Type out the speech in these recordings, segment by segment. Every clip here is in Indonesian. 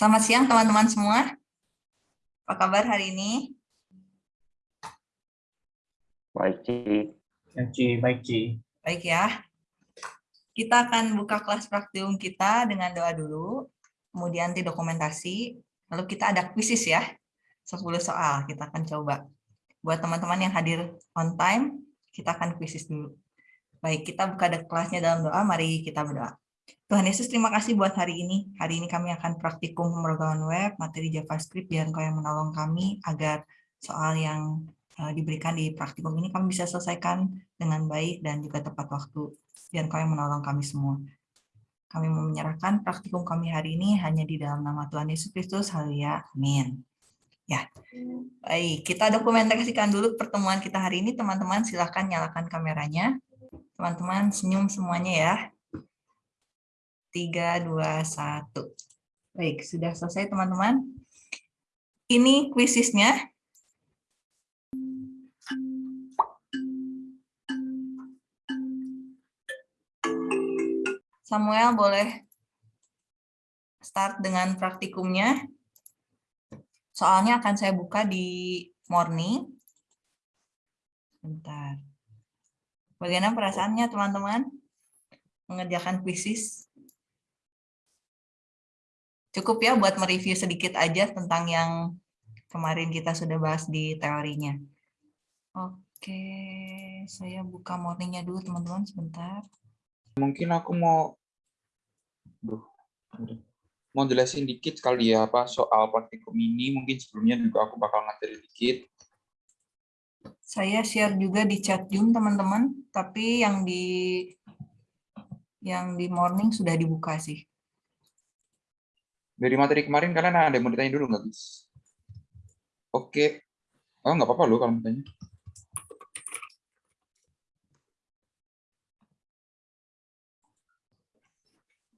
Selamat siang teman-teman semua. Apa kabar hari ini? Baik, Ci. Ya, Ci, baik, Ci. Baik ya. Kita akan buka kelas praktikum kita dengan doa dulu, kemudian nanti dokumentasi, lalu kita ada kuisis ya, 10 soal kita akan coba. Buat teman-teman yang hadir on time, kita akan kuisis dulu. Baik, kita buka kelasnya dalam doa, mari kita berdoa. Tuhan Yesus, terima kasih buat hari ini. Hari ini kami akan praktikum pemrograman web, materi JavaScript, biar Engkau yang menolong kami agar soal yang uh, diberikan di praktikum ini kami bisa selesaikan dengan baik dan juga tepat waktu. Biar Engkau yang menolong kami semua. Kami mau menyerahkan praktikum kami hari ini hanya di dalam nama Tuhan Yesus Kristus. Haleluya. Amin. Ya, baik. Kita dokumentasikan dulu pertemuan kita hari ini. Teman-teman silahkan nyalakan kameranya. Teman-teman senyum semuanya ya. 3, 2, 1. Baik, sudah selesai teman-teman. Ini kuisisnya. Samuel boleh start dengan praktikumnya. Soalnya akan saya buka di morning. Bentar. Bagaimana perasaannya teman-teman? Mengerjakan kuisis? Cukup ya buat mereview sedikit aja tentang yang kemarin kita sudah bahas di teorinya. Oke, saya buka morningnya dulu teman-teman sebentar. Mungkin aku mau, Duh, mau jelasin dikit kali ya apa soal praktikum ini. Mungkin sebelumnya juga aku bakal ngajarin dikit. Saya share juga di chat Zoom teman-teman, tapi yang di yang di morning sudah dibuka sih. Dari materi kemarin kalian ada yang mau ditanya dulu nggak, guys? Oke. Oh, nggak apa-apa loh kalau mau tanya.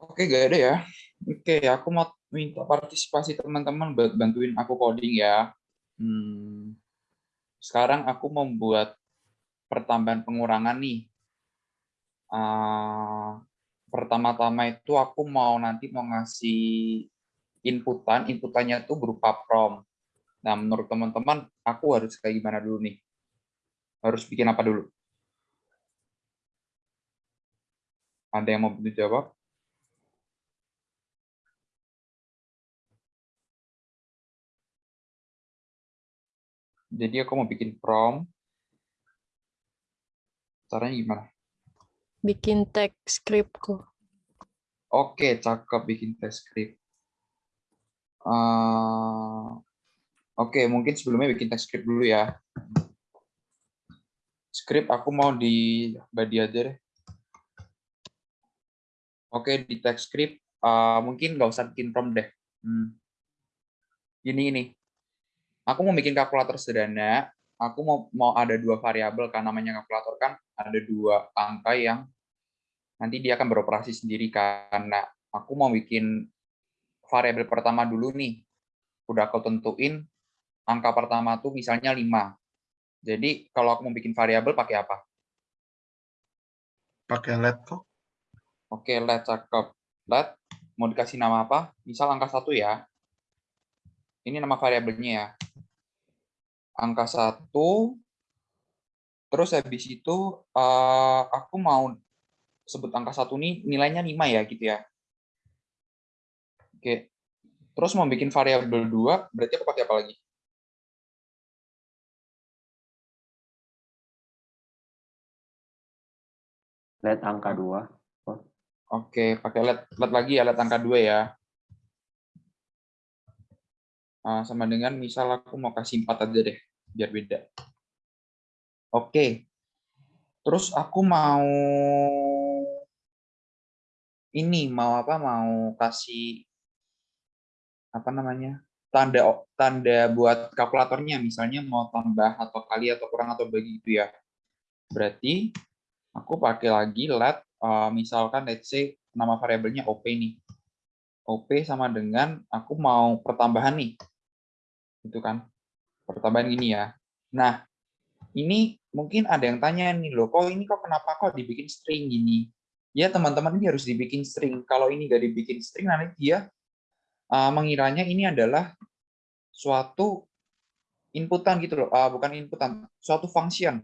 Oke, gak ada ya. Oke, aku mau minta partisipasi teman-teman buat bantuin aku coding ya. Hmm. Sekarang aku membuat pertambahan pengurangan nih. Uh, pertama-tama itu aku mau nanti mau ngasih inputan, inputannya itu berupa prompt. Nah, menurut teman-teman, aku harus kayak gimana dulu nih? Harus bikin apa dulu? Ada yang mau jawab? Jadi aku mau bikin prompt. Caranya gimana? Bikin teks script kok. Oke, cakep bikin teks script. Uh, Oke, okay, mungkin sebelumnya bikin teks script dulu ya. Script aku mau di body aja deh. Oke, okay, di teks script uh, mungkin nggak usah bikin prompt deh. Hmm. Ini ini. Aku mau bikin kalkulator sederhana. Aku mau mau ada dua variabel kan namanya kalkulator kan ada dua angka yang nanti dia akan beroperasi sendiri karena aku mau bikin variabel pertama dulu nih. Udah aku tentuin angka pertama tuh misalnya 5. Jadi kalau aku mau bikin variabel pakai apa? Pakai let kok. Oke, let cakep. Let mau dikasih nama apa? Misal angka satu ya. Ini nama variabelnya ya. Angka satu. Terus habis itu uh, aku mau sebut angka satu ini nilainya 5 ya gitu ya. Oke. Terus mau bikin variabel dua, berarti aku pakai apa lagi? Let angka dua. Oh. Oke, pakai let, let lagi ya, let angka dua ya. Nah, sama dengan misal aku mau kasih empat aja deh, biar beda. Oke. Terus aku mau ini mau apa mau kasih apa namanya tanda tanda buat kalkulatornya misalnya mau tambah atau kali atau kurang atau bagi itu ya. Berarti aku pakai lagi let uh, misalkan let's say nama variabelnya op nih. Op sama dengan aku mau pertambahan nih. Itu kan pertambahan gini ya. Nah ini mungkin ada yang tanya nih loh kok ini kok kenapa kok dibikin string gini? Ya teman-teman ini harus dibikin string. Kalau ini gak dibikin string nanti dia uh, mengiranya ini adalah suatu inputan gitu loh, uh, bukan inputan, suatu function.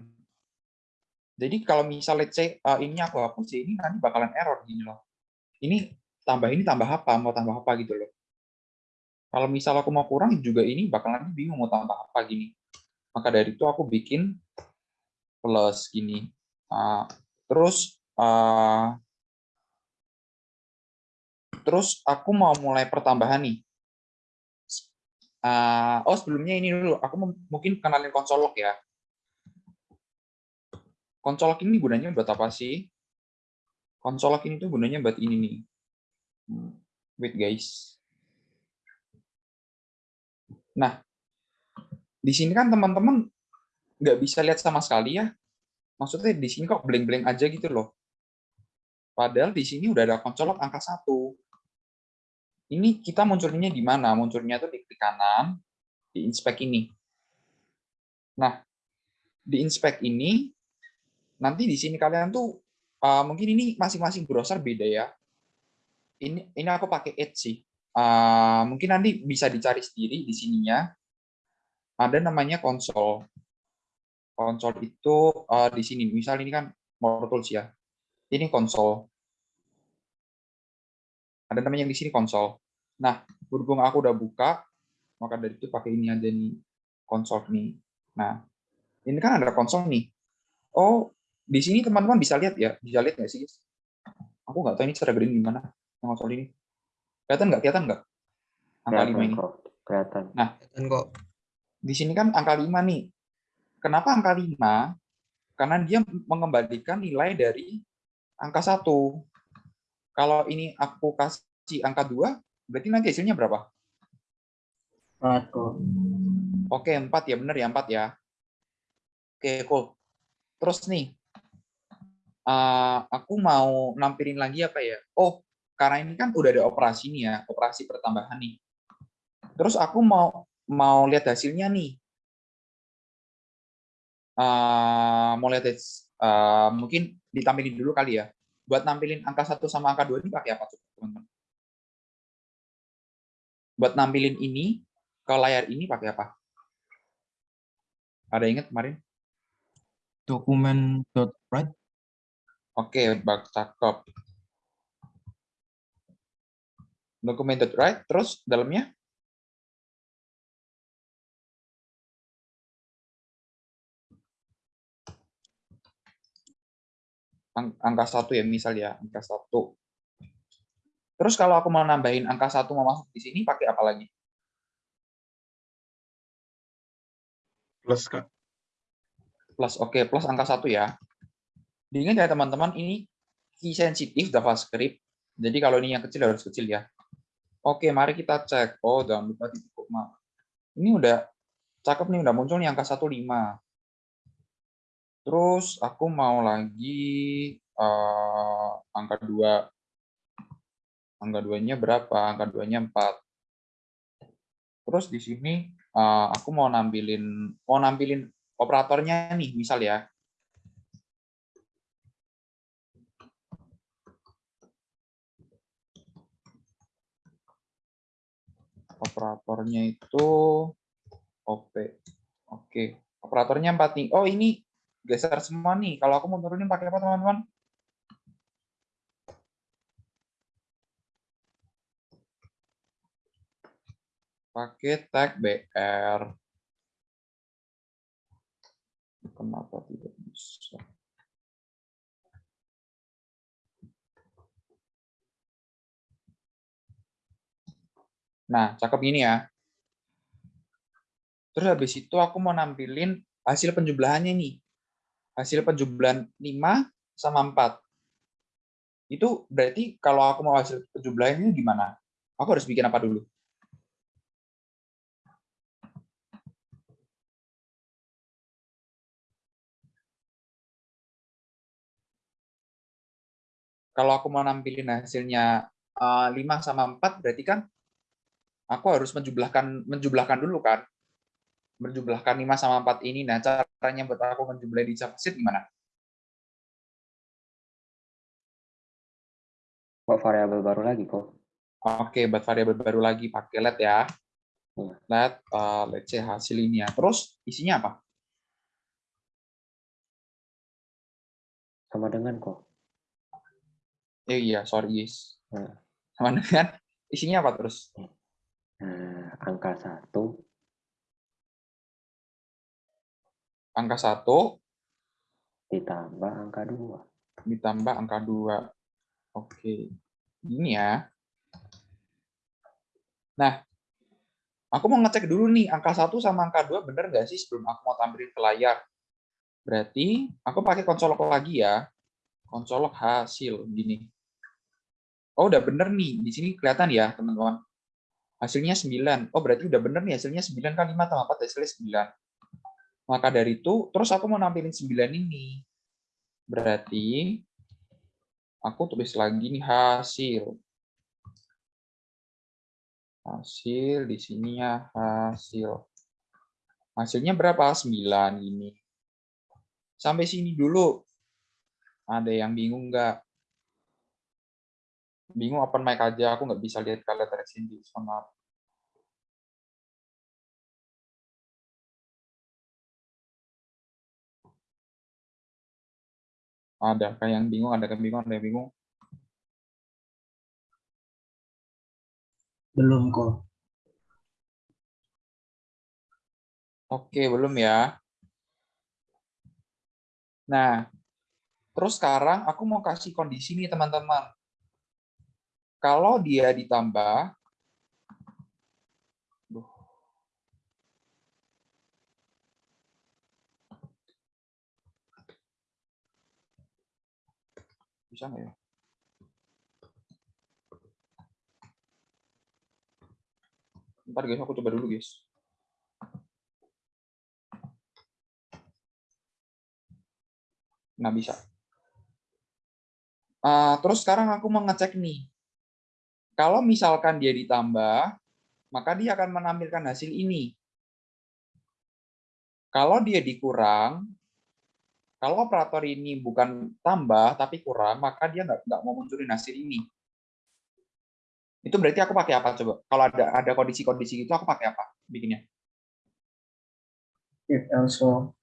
Jadi kalau misal let's say uh, ini aku hapus ya ini nanti bakalan error gini loh. Ini tambah ini tambah apa, mau tambah apa gitu loh. Kalau misal aku mau kurang juga ini bakalan bingung mau tambah apa gini. Maka dari itu aku bikin plus gini. Uh, terus uh, terus aku mau mulai pertambahan nih. Uh, oh sebelumnya ini dulu, aku mungkin kenalin konsolok ya. Konsolok ini gunanya buat apa sih? Konsolok ini tuh gunanya buat ini nih. Hmm, wait guys. Nah, di sini kan teman-teman nggak bisa lihat sama sekali ya. Maksudnya di sini kok blank-blank aja gitu loh. Padahal di sini udah ada konsolok angka satu. Ini kita munculnya di mana? Munculnya tuh di klik kanan, di inspect ini. Nah, di inspect ini, nanti di sini kalian tuh, uh, mungkin ini masing-masing browser beda ya. Ini ini aku pakai Edge sih. Uh, mungkin nanti bisa dicari sendiri di sininya. Ada namanya konsol. Konsol itu uh, di sini. Misal ini kan More Tools ya. Ini konsol. Ada namanya yang di sini konsol. Nah, berhubung aku udah buka, maka dari itu pakai ini aja nih konsol nih. Nah, ini kan ada konsol nih. Oh, di sini teman-teman bisa lihat ya, bisa lihat nggak sih? Aku nggak tahu ini cara gedein gimana konsol ini. Kelihatan nggak? Kelihatan nggak? Angka Kelihatan 5 ini. kok, kelihatan. Nah, kok. di sini kan angka 5 nih. Kenapa angka 5? Karena dia mengembalikan nilai dari angka 1. Kalau ini aku kasih angka 2, berarti nanti hasilnya berapa? 4 kok. Oke, 4 ya, benar ya, 4 ya. Oke, cool. Terus nih, uh, aku mau nampilin lagi apa ya? Oh, karena ini kan udah ada operasi nih ya, operasi pertambahan nih. Terus aku mau mau lihat hasilnya nih. Uh, mau lihat uh, mungkin ditampilin dulu kali ya. Buat nampilin angka 1 sama angka 2 ini pakai apa tuh, teman-teman? Buat nampilin ini ke layar ini pakai apa? Ada ingat kemarin? Dokumen dot write. Oke, bak cakep. Documented right, terus dalamnya? Ang- Angka satu ya, misal ya, angka satu. Terus kalau aku mau nambahin angka satu mau masuk di sini, pakai apa lagi? Plus, Kak. Plus, oke, plus angka satu ya. Diingat ya teman-teman, ini key sensitif JavaScript. Jadi kalau ini yang kecil harus kecil ya. Oke, mari kita cek. Oh, jangan lupa titik koma. Ini udah cakep nih, udah muncul nih angka 15. Terus aku mau lagi uh, angka 2. Angka 2-nya berapa? Angka 2-nya 4. Terus di sini uh, aku mau nampilin mau nampilin operatornya nih, misal ya. operatornya itu OP. Oke, operatornya 4 nih. Oh, ini geser semua nih. Kalau aku mau turunin pakai apa, teman-teman? Pakai tag BR. Kenapa tidak bisa? Nah, cakep gini ya. Terus habis itu aku mau nampilin hasil penjumlahannya nih. Hasil penjumlahan 5 sama 4. Itu berarti kalau aku mau hasil penjumlahannya gimana? Aku harus bikin apa dulu? Kalau aku mau nampilin hasilnya 5 sama 4, berarti kan aku harus menjumlahkan menjumlahkan dulu kan menjumlahkan 5 sama 4 ini nah caranya buat aku menjumlah di JavaScript gimana Kok variabel baru lagi kok? Oke, buat variabel baru lagi pakai let ya. Iya. Let, uh, let's say hasil ini ya. Terus isinya apa? Sama dengan kok. Eh, iya, sorry guys. Nah. Sama dengan isinya apa terus? Nah, angka satu Angka 1 ditambah angka dua. ditambah angka 2. Oke. Ini ya. Nah, aku mau ngecek dulu nih, angka 1 sama angka 2 bener nggak sih sebelum aku mau tampilin ke layar? Berarti aku pakai konsolok lagi ya. Konsolok hasil, gini. Oh, udah bener nih. Di sini kelihatan ya, teman-teman. Hasilnya 9. Oh, berarti udah bener nih, hasilnya 9 kali 5 tambah 4, hasilnya 9. Maka dari itu, terus aku mau nampilin 9 ini. Berarti aku tulis lagi nih hasil. Hasil di sini ya hasil. Hasilnya berapa? 9 ini. Sampai sini dulu. Ada yang bingung nggak? Bingung open mic aja, aku nggak bisa lihat kalian dari sini. Maaf. Ada kayak yang bingung, ada yang bingung, ada yang bingung. Belum kok. Oke, belum ya. Nah, terus sekarang aku mau kasih kondisi nih teman-teman. Kalau dia ditambah, bisa nggak ya? Ntar guys, aku coba dulu guys. nggak bisa. Uh, terus sekarang aku mau ngecek nih. Kalau misalkan dia ditambah, maka dia akan menampilkan hasil ini. Kalau dia dikurang, kalau operator ini bukan tambah tapi kurang, maka dia nggak nggak mau munculin hasil ini. Itu berarti aku pakai apa coba? Kalau ada ada kondisi-kondisi gitu, aku pakai apa bikinnya? If also.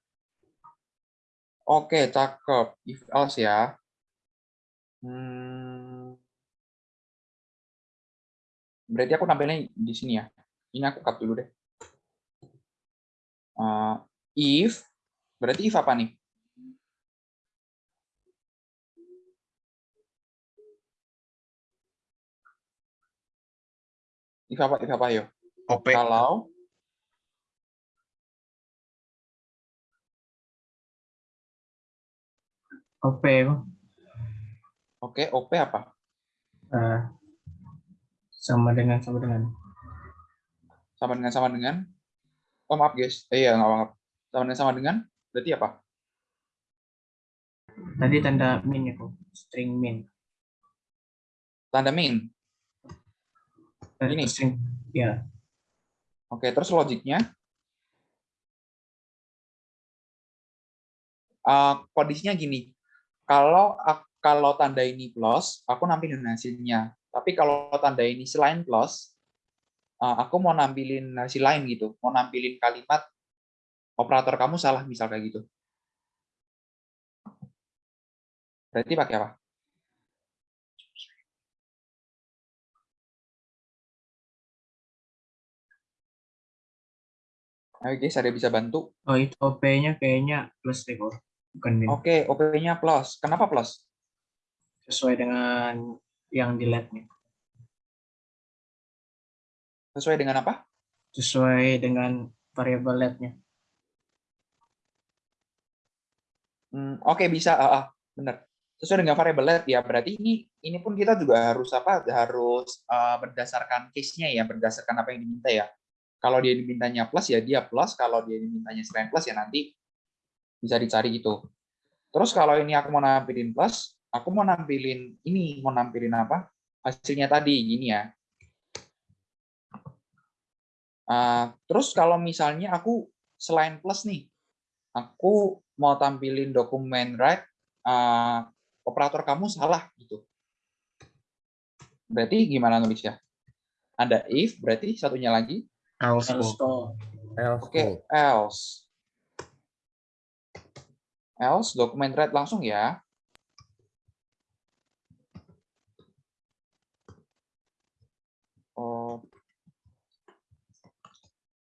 Oke, cakep. If else ya. Hmm. Berarti aku tampilnya di sini ya. Ini aku cut dulu deh. Uh, if, berarti if apa nih? If apa? If apa yo? OP. Kalau OP. Oke, OP apa? Eh, sama dengan sama dengan. Sama dengan sama dengan? Oh maaf guys, eh, iya nggak maaf. Sama dengan sama dengan? Berarti apa? Tadi tanda min ya kok. String min. Tanda min. Eh, Ini? String. Ya. Oke, terus logiknya? Uh, kondisinya gini, kalau kalau tanda ini plus, aku nampilin hasilnya. Tapi kalau tanda ini selain plus, uh, aku mau nampilin hasil lain gitu, mau nampilin kalimat operator kamu salah misal kayak gitu. Berarti pakai apa? Guys, ada yang bisa bantu? Oh itu OP-nya kayaknya plus deh. Bukan. Oke, OP-nya plus. Kenapa plus? Sesuai dengan yang di lab-nya. Sesuai dengan apa? Sesuai dengan variabel lab-nya. Hmm, Oke, bisa. Ah, ah, benar. Sesuai dengan variabel let ya. Berarti ini ini pun kita juga harus apa? Harus uh, berdasarkan case-nya ya, berdasarkan apa yang diminta ya. Kalau dia dimintanya plus ya dia plus, kalau dia dimintanya selain plus ya nanti bisa dicari gitu. Terus kalau ini aku mau nampilin plus, aku mau nampilin ini, mau nampilin apa? Hasilnya tadi gini ya. Uh, terus kalau misalnya aku selain plus nih, aku mau tampilin dokumen right, uh, operator kamu salah gitu. Berarti gimana nulisnya? Ada if, berarti satunya lagi. else else else Oke, code. else. Else, dokumen read langsung ya. Oh,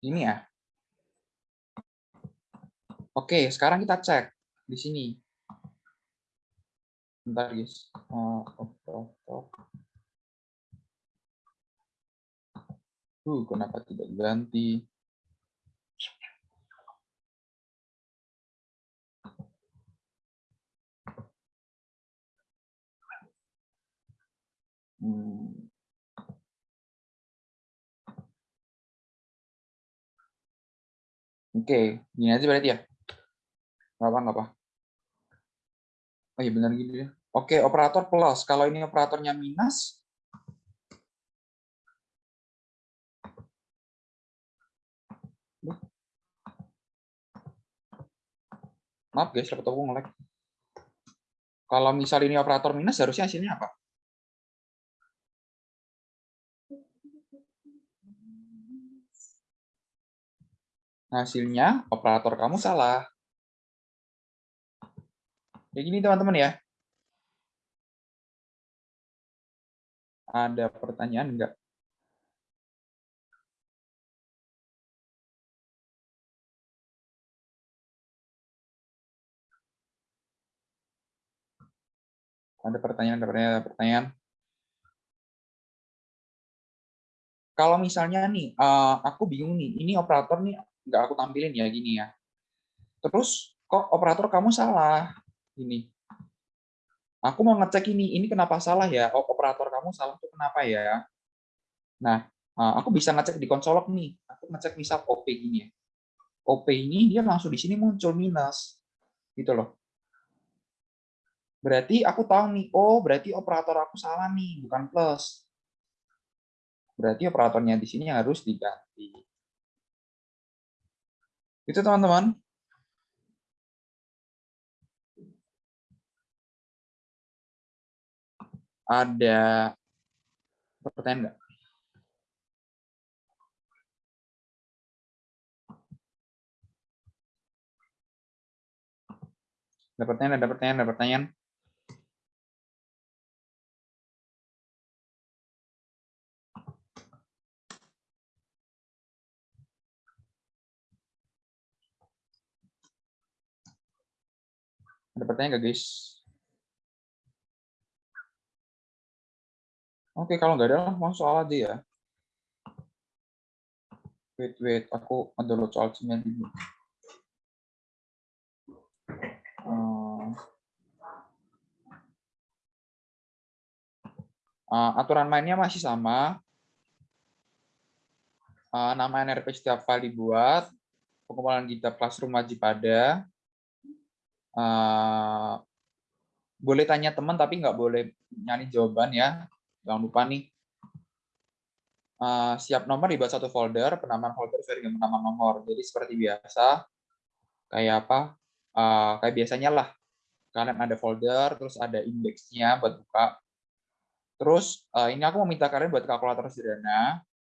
ini ya. Oke, sekarang kita cek di sini. Bentar, guys. Oh, oh, oh. Uh, kenapa tidak ganti? Hmm. Oke, gini aja berarti ya. Nggak apa, nggak apa. Oh iya benar gitu ya. Oke, operator plus. Kalau ini operatornya minus, maaf guys, laptop aku nge-lag. Kalau misal ini operator minus, harusnya hasilnya apa? Hasilnya operator kamu salah. Kayak gini teman-teman ya. Ada pertanyaan enggak? Ada pertanyaan, ada pertanyaan, ada pertanyaan. Kalau misalnya nih, eh, aku bingung nih, ini operator nih nggak aku tampilin ya gini ya. Terus kok operator kamu salah? Ini. Aku mau ngecek ini, ini kenapa salah ya? Oh, operator kamu salah tuh kenapa ya? Nah, eh, aku bisa ngecek di konsolok nih. Aku ngecek misal OP gini ya. OP ini dia langsung di sini muncul minus. Gitu loh. Berarti aku tahu nih, oh berarti operator aku salah nih, bukan plus. Berarti operatornya di sini harus diganti. Itu teman-teman. Ada pertanyaan nggak? Ada pertanyaan, ada pertanyaan, ada pertanyaan. Ada pertanyaan nggak, guys? Oke, kalau nggak ada, langsung soal aja ya. Wait, wait, aku ngedownload soal cimian dulu. Eh, aturan mainnya masih sama. Eh, nama NRP setiap file dibuat. Pengumpulan GitHub Classroom wajib ada. Eh, boleh tanya teman, tapi nggak boleh nyari jawaban ya. Jangan lupa nih. Eh, siap nomor dibuat satu folder, penamaan folder sesuai dengan penamaan nomor. Jadi seperti biasa, kayak apa? Eh, kayak biasanya lah. Kalian ada folder, terus ada indeksnya buat buka. Terus eh, ini aku meminta kalian buat kalkulator sederhana.